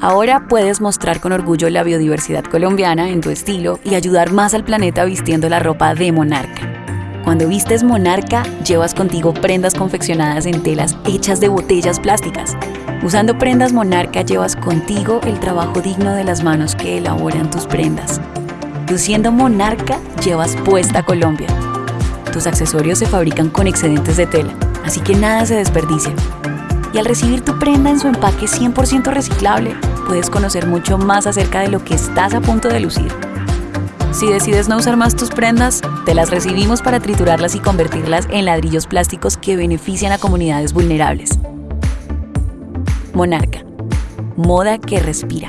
Ahora puedes mostrar con orgullo la biodiversidad colombiana en tu estilo y ayudar más al planeta vistiendo la ropa de Monarca. Cuando vistes Monarca, llevas contigo prendas confeccionadas en telas hechas de botellas plásticas. Usando prendas Monarca llevas contigo el trabajo digno de las manos que elaboran tus prendas. Luciendo Monarca, llevas puesta Colombia. Tus accesorios se fabrican con excedentes de tela, así que nada se desperdicia. Y al recibir tu prenda en su empaque 100% reciclable, puedes conocer mucho más acerca de lo que estás a punto de lucir. Si decides no usar más tus prendas, te las recibimos para triturarlas y convertirlas en ladrillos plásticos que benefician a comunidades vulnerables. Monarca. Moda que respira.